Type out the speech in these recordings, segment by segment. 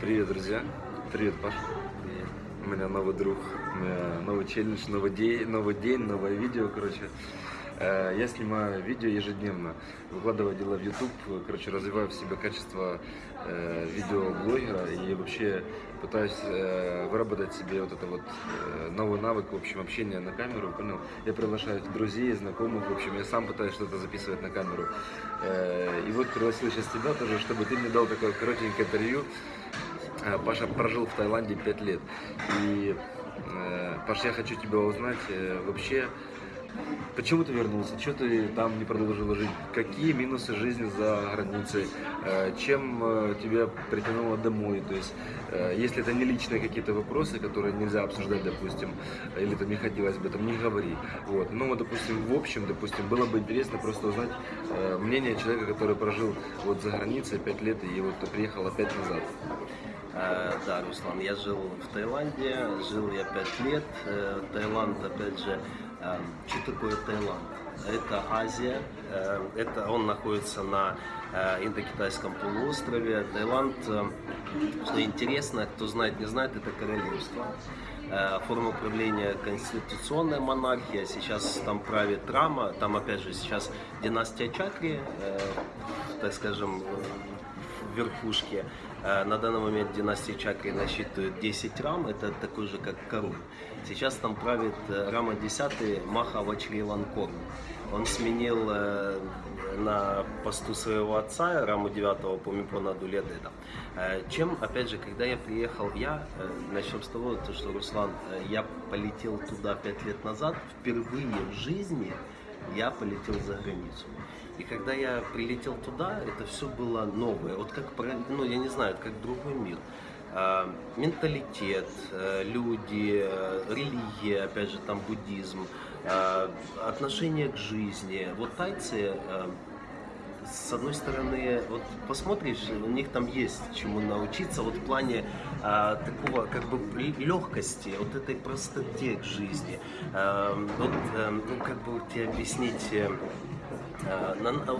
Привет, друзья. Привет, Паш. У меня новый друг, у меня новый челлендж, новый день, новый день, новое видео, короче. Э, Я снимаю видео ежедневно, выкладываю дела в YouTube, короче, развиваю в себе качество э, видеоблогера и вообще пытаюсь э, выработать себе вот это вот новый навык, в общем, общения на камеру, понял? Я приглашаю друзей, знакомых, в общем, я сам пытаюсь что-то записывать на камеру. И вот пригласил сейчас тебя тоже, чтобы ты мне дал такое коротенькое интервью. Паша прожил в Таиланде 5 лет. И, э, Паш, я хочу тебя узнать вообще, почему ты вернулся, что ты там не продолжил жить, какие минусы жизни за границей, э, чем э, тебя притянуло домой, то есть, э, если это не личные какие-то вопросы, которые нельзя обсуждать, допустим, или там не хотелось бы, там не говори. Вот. Ну, вот, допустим, в общем, допустим, было бы интересно просто узнать мнение человека, который прожил вот за границей 5 лет и вот приехал опять назад. Да, Руслан, я жил в Таиланде, жил я пять лет. Таиланд, опять же, что такое Таиланд? Это Азия, э, это он находится на э, Индокитайском полуострове. Таиланд, э, что интересно, кто знает, не знает, это королевство. Форма правления конституционная монархия, сейчас там правит Рама, там опять же сейчас династия Чакри, так скажем, в верхушке. Э, На данный момент династия Чакри насчитывает 10 рам, это такой же как король. Сейчас там правит э, Рама 10 Маха Вачриланкорн. Он сменил э, на посту своего отца, Раму 9 по Мипонаду Ледеда. Э, Чем, опять же, когда я приехал, я, начнем с того, то, что, Руслан, я полетел туда 5 лет назад, впервые в жизни я полетел за границу. И когда я прилетел туда, это все было новое. Вот как, ну, я не знаю, как другой мир. А, менталитет, э, люди, э, религия, опять же, там буддизм, а, отношение к жизни. Вот тайцы, э, с одной стороны, вот посмотришь, у них там есть чему научиться, вот в плане а, такого как бы легкости, вот этой простоте к жизни. А, вот, э, ну, как бы тебе объяснить, а,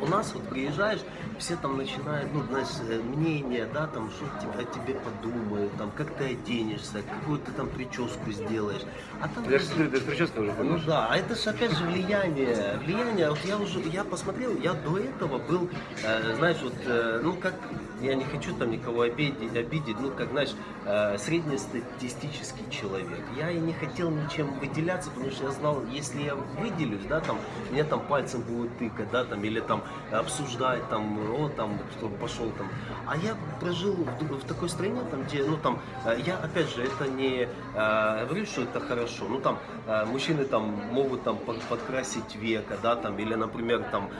у нас вот приезжаешь, все там начинают, ну, знаешь, э, мнение, да, там, что о тебе подумают, там, как ты оденешься, какую ты там прическу сделаешь. А там Я же смотрю, ты с прической уже ну да, а это же опять же влияние. Влияние, вот я уже, я посмотрел, я до этого был, э, знаешь, вот, э, ну как, я не хочу там никого обидеть, обидеть ну как, знаешь, э, среднестатистический человек. Я и не хотел ничем выделяться, потому что я знал, если я выделюсь, да, там, мне там пальцем будут тыкать, да, там, или там обсуждать, там, о, там, кто пошел там. А я прожил в, в такой стране, там, где, ну там, э, я, опять же, это не э, говорю, что это хорошо, ну там, э, мужчины там могут там под- подкрасить века, да, там, или, например, там,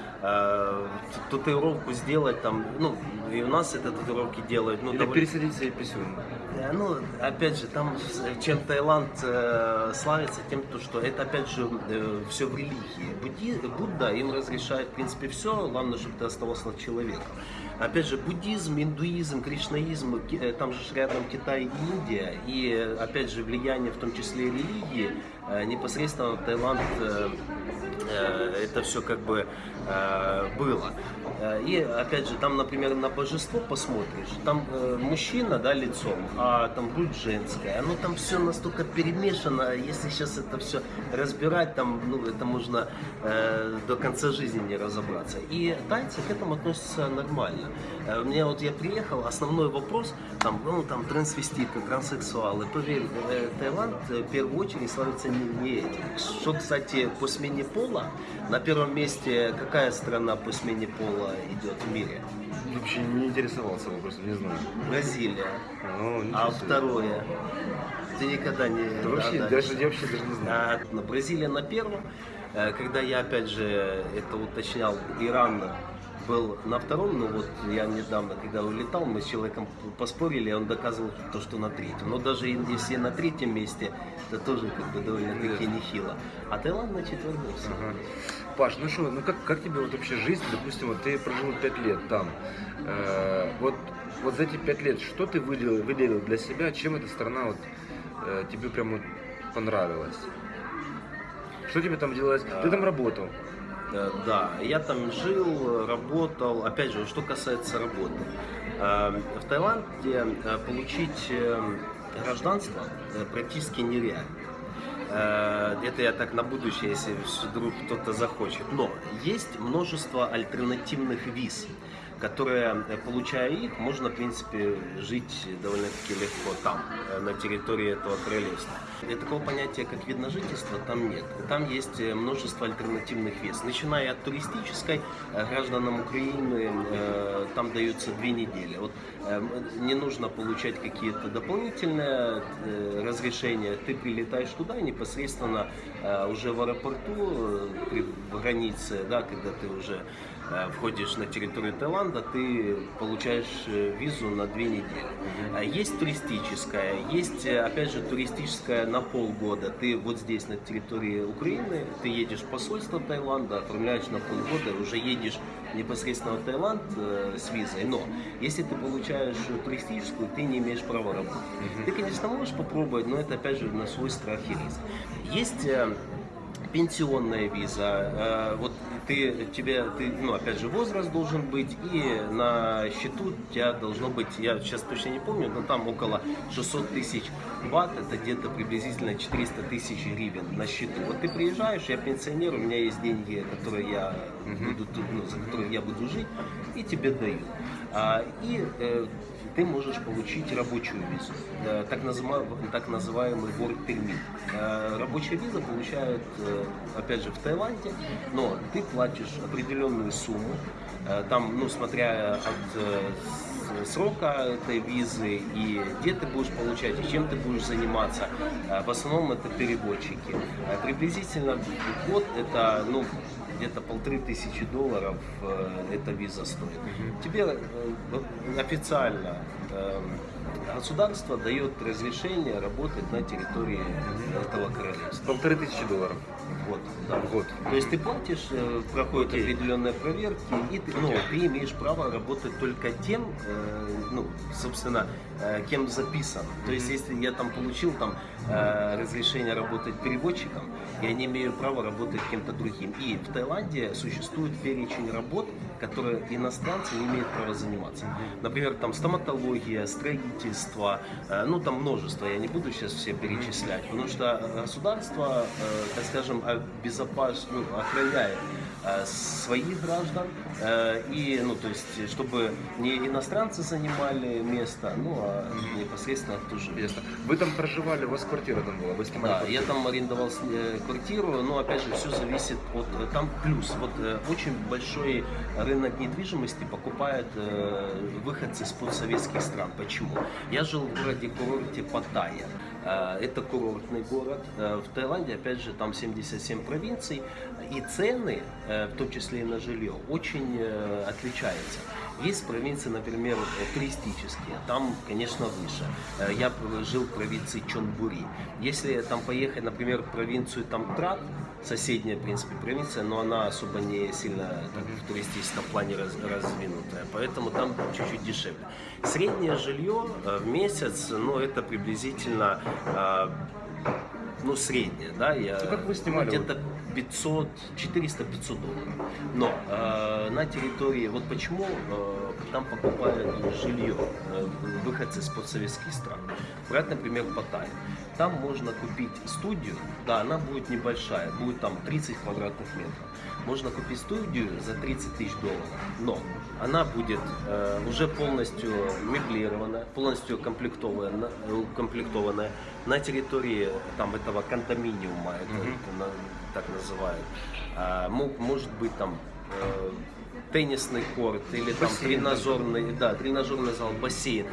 татуировку сделать, там, ну, и у нас это татуировки делают, ну, Или довольно- пересадить себе писюн. Э, Ну, опять же, там с- чем Таиланд э, славится тем, то, что это опять же все в религии. Будди, Будда им разрешает, в принципе, все, главное, чтобы ты оставался человеком. Опять же, буддизм, индуизм, кришнаизм, э, там же рядом Китай и Индия, и э, опять же влияние, в том числе и религии, э, непосредственно Таиланд э, э, это все как бы э, было. Э, И опять же, там, например, на божество посмотришь, там э, мужчина, да, лицом, а там грудь женская, оно там все настолько перемешано, если сейчас это все разбирать, там, ну, это можно э, до конца жизни не разобраться. И тайцы к этому относятся нормально. Э, Мне вот я приехал, основной вопрос, там, ну, там, трансвеститы, транссексуалы, поверь, э, Таиланд э, в первую очередь славится не, не этим. Что, кстати, по смене пола, на первом месте какая страна по смене пола идет в мире? Вообще не интересовался вопросом, не знаю. Бразилия. Ну, А второе? Ты никогда не... Да вообще, да, даже, я вообще даже не знаю. а, Бразилия на первом. Э, Когда я опять же это уточнял, Иран был на втором, но вот я недавно, когда улетал, мы с человеком поспорили, он доказывал то, что на третьем. Но даже если на третьем месте, это тоже как бы довольно-таки нехило. А Таиланд на четвертом. Ага. Паш, ну что, ну как, как тебе вот вообще жизнь, допустим, вот ты прожил 5 лет там, Э, вот, вот за эти 5 лет, что ты выделил, выделил для себя, чем эта страна вот э, тебе прям вот понравилась? Что тебе там делалось? Ты там работал. Э, Да, я там жил, работал. Опять же, что касается работы. Э, В Таиланде э, получить э, гражданство практически нереально. Это я так на будущее, если вдруг кто-то захочет. Но есть множество альтернативных виз, которые, э, получая их, можно, в принципе, жить довольно-таки легко там, э, на территории этого королевства. И такого понятия, как вид на жительство, там нет. Там есть э, множество альтернативных виз. Начиная от туристической, гражданам Украины там даются две недели. Вот не нужно получать какие-то дополнительные разрешения. Ты прилетаешь туда и непосредственно уже в аэропорту, при границе, да, когда ты уже входишь на территорию Таиланда, ты получаешь э, визу на две недели. А Есть туристическая, есть, э, опять же, туристическая на полгода. Ты вот здесь, на территории Украины, ты едешь в посольство Таиланда, оформляешь на полгода, уже едешь непосредственно в Таиланд э, с визой. Но если ты получаешь туристическую, ты не имеешь права работать. Ты, конечно, можешь попробовать, но это, опять же, на свой страх и риск. Есть э, пенсионная виза. Э, Вот ты, тебе, ты, ну, опять же, возраст должен быть, и на счету у тебя должно быть, я сейчас точно не помню, но там около 600 тысяч бат, это где-то приблизительно 400 тысяч гривен на счету. Вот ты приезжаешь, я пенсионер, у меня есть деньги, которые я буду, ну, за которые я буду жить, и тебе дают. А, и э, ты можешь получить рабочую визу, э, так, назыма- так называемый work permit. Рабочая виза получают, э, опять же, в Таиланде, но ты платишь определенную сумму, э, там, ну, смотря от срока этой визы и где ты будешь получать, и чем ты будешь заниматься. В основном это переводчики. Приблизительно год это, ну, где-то полторы тысячи долларов э, эта виза стоит. Тебе э, официально э, государство дает разрешение работать на территории этого королевства. Полторы тысячи долларов Вот, да. в год. То есть ты платишь, э, проходят Окей. определенные проверки, и ты, ну, Окей. ты имеешь право работать только тем, э, ну, собственно, э, кем записан. То есть, если я там получил там э, разрешение работать переводчиком, я не имею права работать кем-то другим. И в Таиланде существует перечень работ, которые иностранцы не имеют права заниматься. Например, там стоматология, строительство, э, ну там множество, я не буду сейчас все перечислять, потому что государство, э, так скажем, обезопас... ну, охраняет э, своих граждан э, и, ну то есть, чтобы не иностранцы занимали место, ну а непосредственно тоже Ясно. Вы там проживали, у вас квартира там была, вы снимали да, квартиру? я там арендовал э, квартиру, но опять же все зависит от э, там плюс. Вот э, очень большой рынок недвижимости покупают э, выходцы из постсоветских стран. Почему? Я жил в городе курорте Паттайя. Э, Это курортный город. Э, В Таиланде, опять же, там 77 провинций. И цены, э, в том числе и на жилье, очень отличаются. Есть провинции, например, туристические, там, конечно, выше. Э, Я жил в провинции Чонбури. Если там поехать, например, в провинцию там Трат, соседняя, в принципе, провинция, но она особо не сильно так, в туристическом плане раз- развинутая, поэтому там чуть-чуть дешевле. Среднее жилье э, в месяц, ну, это приблизительно э, ну, среднее, да, я, Ну, как вы снимали? где-то 500, 400-500 долларов. Но э, на территории, вот почему э, там покупают жилье э, выходцы из постсоветских стран. Брать, например, Паттайю. Там можно купить студию, да, она будет небольшая, будет там 30 квадратных метров. Можно купить студию за 30 тысяч долларов, но она будет э, уже полностью меблированная, полностью комплектованная, укомплектованная на территории там этого кондоминиума, это, Мгм. это на- так называют. А, мо- может быть там э, теннисный корт или там Бассейн тренажерный, да, тренажерный зал, бассейн.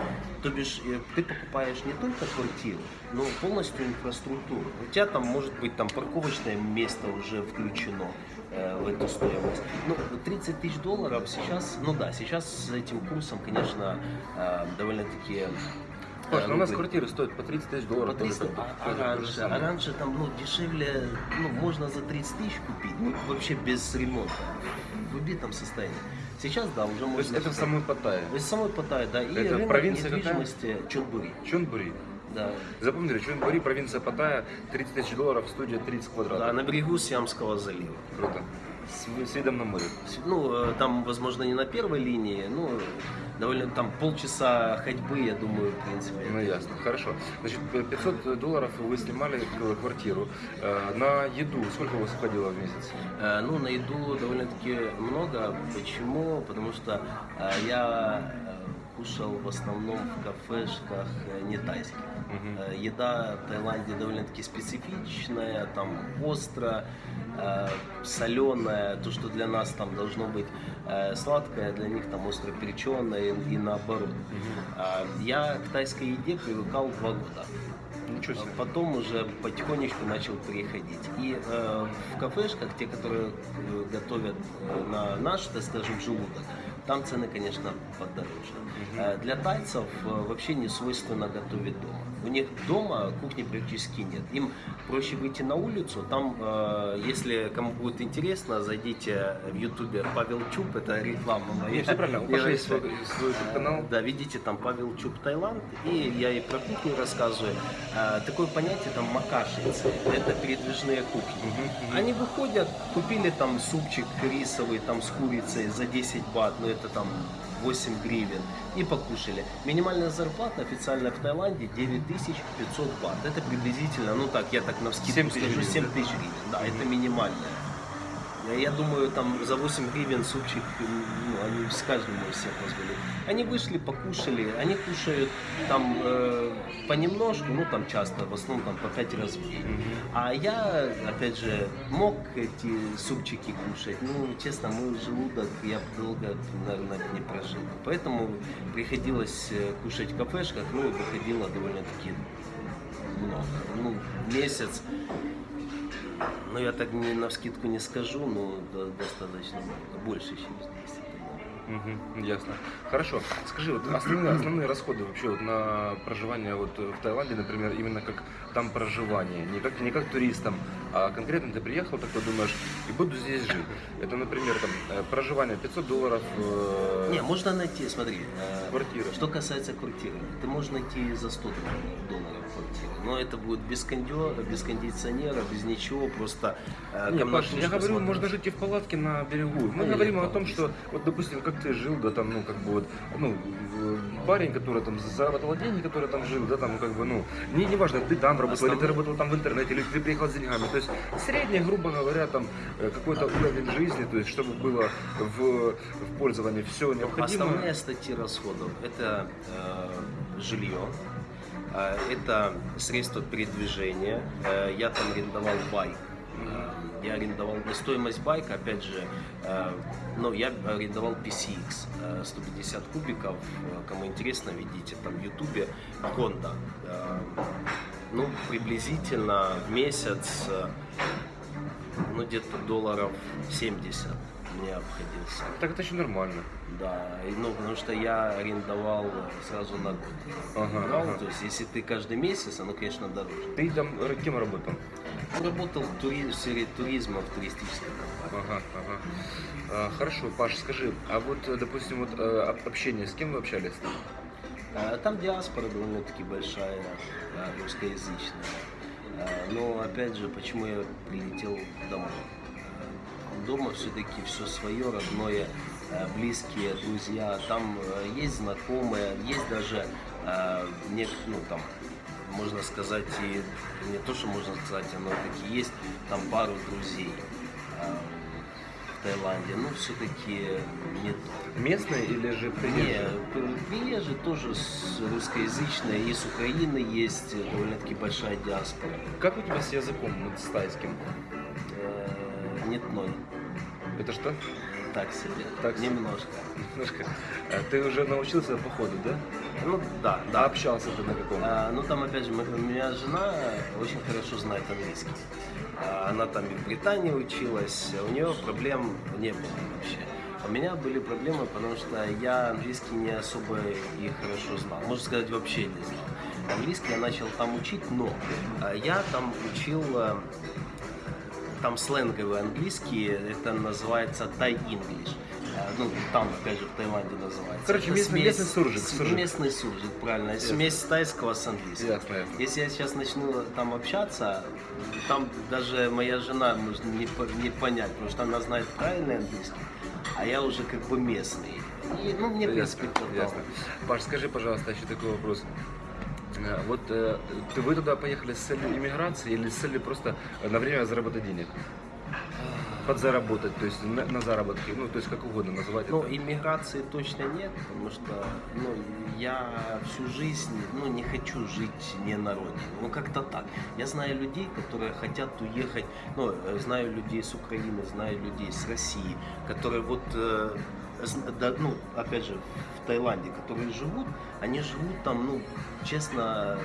То бишь э, ты покупаешь не только квартиру, но полностью инфраструктуру. У тебя там может быть там парковочное место уже включено э, в эту стоимость. Ну, 30 тысяч долларов сейчас, ну да, сейчас с этим курсом, конечно, э, довольно-таки э, Паш, ну у нас квартиры стоят по 30 тысяч по долларов. 300, тоже а, как- а раньше, а раньше там ну, дешевле, ну, можно за 30 тысяч купить, ну, вообще без ремонта, в убитом состоянии. Сейчас, да, уже То есть можно... это в самой Паттайе. То есть самой Паттайи, да, и Это рынок провинция какая? недвижимости Чонбури, Чонбури. да. Запомнили, Чонбури, провинция Паттайя, 30 тысяч долларов, студия 30 да, квадратов. на берегу Сиамского залива. Круто. С, с видом на море. Ну, э, там, возможно, не на первой линии, ну, довольно там полчаса ходьбы, я думаю, в принципе. Ну ясно, хорошо. Значит, 500 долларов вы снимали квартиру. Э, На еду сколько у вас уходило в месяц? Э, Ну, на еду довольно-таки много. Почему? Потому что я кушал в основном в кафешках не тайских. Э, Еда в Таиланде довольно-таки специфичная, там остро, соленая, то, что для нас там должно быть э, сладкое, для них там остро переченое и, наоборот. А, Я к тайской еде привыкал два года. Ничего себе. Потом уже потихонечку начал переходить. И э, в кафешках, те, которые э, готовят э, на наш, так скажем, желудок, там цены, конечно, подороже. Э, для тайцев э, вообще не свойственно готовить дома. У них дома кухни практически нет. Им проще выйти на улицу. Там, э, если кому будет интересно, зайдите в ютубе Павел Чуб, это реклама моя. Все правильно. Свой, канал. Да, видите, там Павел Чуб Таиланд, и я и про кухню рассказываю. А, такое понятие там макашницы, это передвижные кухни. Они выходят, купили там супчик рисовый там с курицей за 10 бат, ну это там 8 гривен, и покушали. Минимальная зарплата официально в Таиланде 9500 бат. Это приблизительно, ну так, я так на 7 скидку тысяч скажу, гривен, 7 да? тысяч гривен. Да, это минимальная. Я- Я думаю, там за 8 гривен супчик, ну, они с каждым могут себе позволить. Они вышли, покушали, они кушают там э, понемножку, ну там часто, в основном там по 5 раз в день. А я, опять же, мог эти супчики кушать, ну, честно, мой желудок я долго, наверное, не прожил. Поэтому приходилось э, кушать в кафешках, ну, и выходило довольно-таки много. Ну, месяц ну, я так не на скидку не скажу, но до- достаточно. Больше, чем здесь. Мгм, ясно. Хорошо. Скажи, вот основные, основные расходы вообще вот на проживание вот в Таиланде, например, именно как там проживание, не как, не как туристам, а конкретно ты приехал, такой думаешь, и буду здесь жить. Это, например, там, э, проживание 500 долларов. э, Не, можно найти, смотри. э, Квартира. Что касается квартиры, ты можешь найти за 100 долларов, квартиру. Но это будет без, кондё, без кондиционера, без ничего, просто э, Не, Паш, я говорю, смотришь. можно жить и в палатке на берегу. Мы Ну, говорим о том, что, вот, допустим, как ты жил, да, там, ну, как бы вот, ну, э, парень, который там заработал деньги, который там жил, да, там, как бы, ну, не, не важно, ты там работал, или ты работал там в интернете, или ты приехал с деньгами. То есть, средний, грубо говоря, там, э, какой-то уровень жизни, то есть, чтобы было в, в пользовании все необходимое. Основные статьи расходов – это э, жилье, э, это средства передвижения. Э, я там арендовал байк. Я арендовал стоимость байка, опять же, э, ну, я арендовал PCX, э, 150 кубиков. Э, Кому интересно, видите там в Ютубе Honda. Э, ну, приблизительно в месяц, э, ну, где-то долларов 70 мне обходился. Так это еще нормально. Да, и, ну, потому что я арендовал сразу на год. Ага, Брал, ага. То есть, если ты каждый месяц, оно, конечно, дороже. Ты там р- кем работал? Работал в, тури- в сфере туризма в туристической компании. Ага, ага. А, хорошо, Паш, скажи, а вот, э, допустим, вот э, об- общение, с кем вы общались там? А, Там диаспора довольно-таки большая, да, русскоязычная. А, Но, опять же, почему я прилетел домой? А, Дома все-таки все свое, родное, а, близкие, друзья. Там есть знакомые, есть даже, а, ну, там, можно сказать, и не то, что можно сказать, но таки есть там пару друзей а, Таиланде. Ну, все-таки не то. Местные или же приезжие? п- приезжие тоже русскоязычные, и с Украины есть э, довольно-таки большая диаспора. Как у тебя с языком, вот с тайским? Э, Нет ноль. Это что? Так себе. Так. Немножко. Немножко. А Ты уже научился по ходу, да? Ну да, да. общался ты на каком? А, ну там опять же, мы- у меня жена очень хорошо знает английский. А, Она там и в Британии училась, у нее проблем не было вообще. У меня были проблемы, потому что я английский не особо и хорошо знал. Можно сказать, вообще не знал. Английский я начал там учить, но а, я там учил а, там сленговый английский, это называется Thai English. Э, Ну, там, опять же, в Таиланде называется. Короче, местный- местный суржик, суржик. Местный суржик, правильно. Ясно. Смесь тайского с английским. Ясно, ясно. Если я сейчас начну там общаться, там даже моя жена может не, не понять, потому что она знает правильный английский, а я уже как бы местный. И, ну, мне, в принципе, Ясно, ясно. Паш, скажи, пожалуйста, еще такой вопрос. Э, Вот э, вы туда поехали с целью иммиграции или с целью просто на время заработать денег? Подзаработать, то есть на, на заработки, ну, то есть как угодно называть Ну, это. иммиграции точно нет, потому что ну, я всю жизнь ну, не хочу жить не на родине. Ну, как-то так. Я знаю людей, которые хотят уехать, ну, э, знаю людей с Украины, знаю людей с России, которые вот, э, да, ну, опять же, в Таиланде, которые живут, они живут там, ну, честно,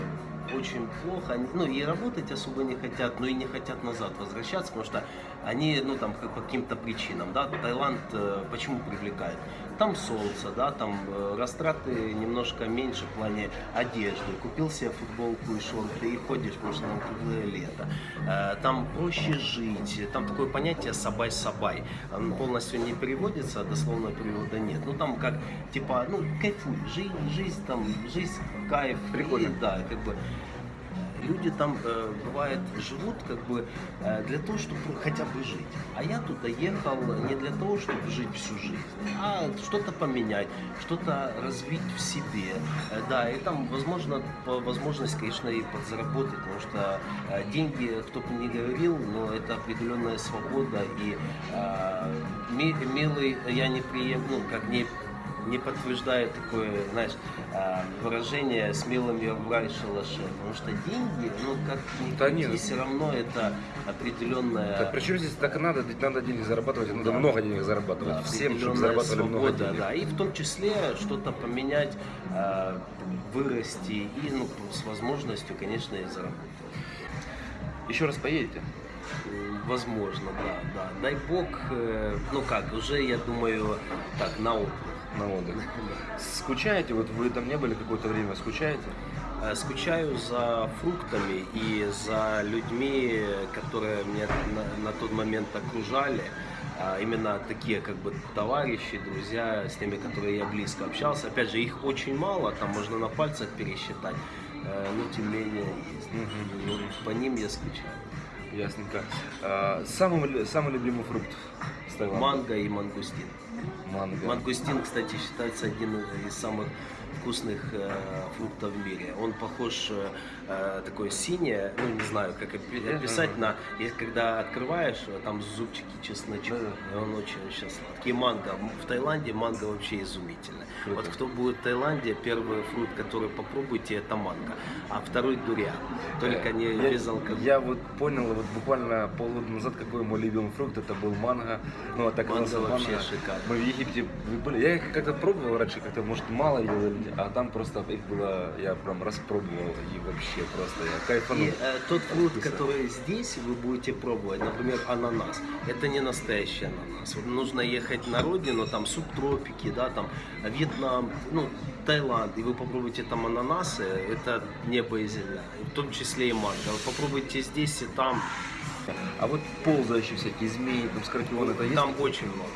очень плохо, Они, ну и работать особо не хотят, но и не хотят назад возвращаться, потому что они, ну там по каким-то причинам, да, Таиланд э, почему привлекает? Там солнце, да, там э, растраты немножко меньше в плане одежды, купил себе футболку и шорты и ходишь, потому что там круглое лето. Э, Там проще жить, там такое понятие сабай-сабай, Он полностью не переводится, а дословно перевода нет. Ну там как, типа, ну кайфуй, жизнь, жизнь там, жизнь, кайф. Прикольно. И, да, как бы люди там э, бывает живут как бы э, для того, чтобы хотя бы жить. А я туда ехал не для того, чтобы жить всю жизнь, а что-то поменять, что-то развить в себе. Э, да, и там, возможно, по возможность, конечно, и подзаработать, потому что э, деньги, кто бы ни говорил, но это определенная свобода и э, ми- милый, я не прием, ну, как не не подтверждает такое, знаешь, а, выражение «смелым я в рай шалаше», потому что деньги, ну, как ни Да нет. все равно это определенная... Так причем здесь так и надо, ведь надо денег зарабатывать, надо Да. много денег зарабатывать. да, Всем, чтобы зарабатывали много свобода, денег. да, и в том числе что-то поменять, а, вырасти и, ну, с возможностью, конечно, и заработать. Еще раз поедете? Возможно, да, да. Дай бог, э, ну как, уже, я думаю, так, на отдых. На отдых. Скучаете? Вот вы там не были какое-то время, скучаете? Э, Скучаю за фруктами и за людьми, которые меня на, на тот момент окружали. А именно такие как бы товарищи, друзья, с теми, которые я близко общался. Опять же, их очень мало, там можно на пальцах пересчитать, э, но тем не менее есть. Вот по ним я скучаю. Ясненько. А, самый, самый любимый фрукт? Манго и мангустин. Манго. Мангустин, кстати, считается один из самых вкусных э, фруктов в мире. Он похож э, э, такой синее, ну не знаю, как опи- описать на, если когда открываешь, э, там зубчики чесночка, он очень-очень сладкий. И манго. В Таиланде манго вообще изумительно. Круто. Вот кто будет в Таиланде, первый фрукт, который попробуйте, это манго, а второй дуриан. Только не я, без алкоголя. я вот понял, вот буквально полгода назад, какой мой любимый фрукт, это был манго. Ну, а так Манго вообще манго. шикарно. Мы в Египте были. Я их как-то пробовал раньше, как-то, может, мало ел, или- а там просто их было, я прям распробовал, и вообще просто я кайфанул. И э, тот фрукт, который здесь вы будете пробовать, например, ананас, это не настоящий ананас. Вот нужно ехать на родину, там субтропики, да, там Вьетнам, ну, Таиланд, и вы попробуете там ананасы, это небо и земля, в том числе и манго. Вы попробуйте здесь и там, А вот ползающие всякие змеи, там скорпионы, это есть? там очень много.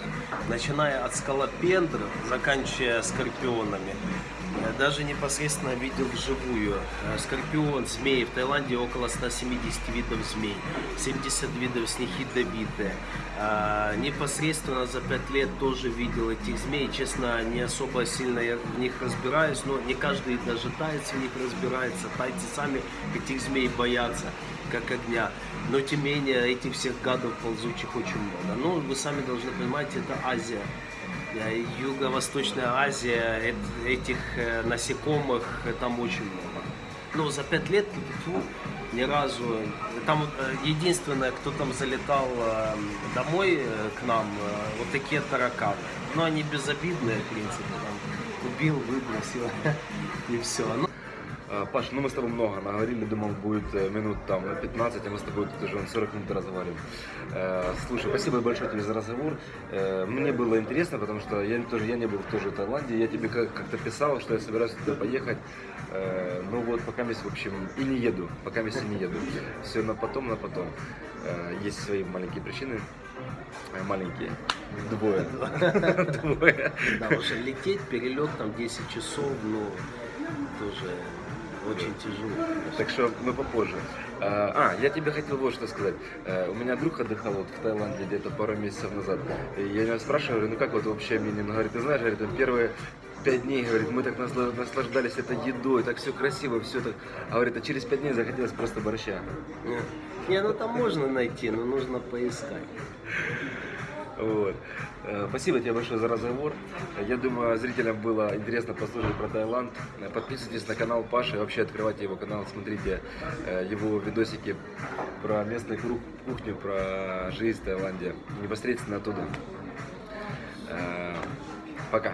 Начиная от скалопендров, заканчивая скорпионами. Я даже непосредственно видел вживую э, скорпион, змеи. В Таиланде около 170 видов змей, 70 видов с них ядовитые. А, Непосредственно за 5 лет тоже видел этих змей. Честно, не особо сильно я в них разбираюсь, но не каждый даже тайц в них разбирается. Тайцы сами этих змей боятся, как огня. Но тем не менее, этих всех гадов ползучих очень много. Ну, вы сами должны понимать, это Азия. Э, Юго-Восточная Азия, эт- этих э, насекомых э, там очень много. Но за пять лет тьфу, ни разу. Там единственное, кто там залетал домой к нам, вот такие тараканы. Но они безобидные, в принципе. Там убил, выбросил и все. А, Паш, ну мы с тобой много наговорили, думал, будет э, минут там на 15, а мы с тобой тут уже 40 минут разговариваем. Э, Слушай, спасибо большое тебе за разговор. Э, Мне было интересно, потому что я тоже я не был тоже в Таиланде. Я тебе как- как-то писал, что я собираюсь туда поехать. Ну вот, пока месяц, в общем, и не еду. Пока месяц не еду. Все на потом, на потом. Есть свои маленькие причины. Маленькие. Двое. Двое. Да, уже лететь, перелет там 10 часов, ну, тоже очень тяжело. Так что мы попозже. А, а, я тебе хотел вот что сказать. Э, У меня друг отдыхал вот в Таиланде где-то пару месяцев назад. И я его спрашиваю, говорю, ну как вот вообще Минин? Говорит, ты знаешь, говорит, первые пять дней, говорит, мы так насла- наслаждались этой едой, так все красиво, все так. А говорит, а через пять дней захотелось просто борща. Не, ну там можно найти, но нужно поискать. Вот. Э, Спасибо тебе большое за разговор. Я думаю, зрителям было интересно послушать про Таиланд. Подписывайтесь на канал Паши, вообще открывайте его канал, смотрите э, его видосики про местную кухню, про жизнь в Таиланде. Непосредственно оттуда. Э, Пока.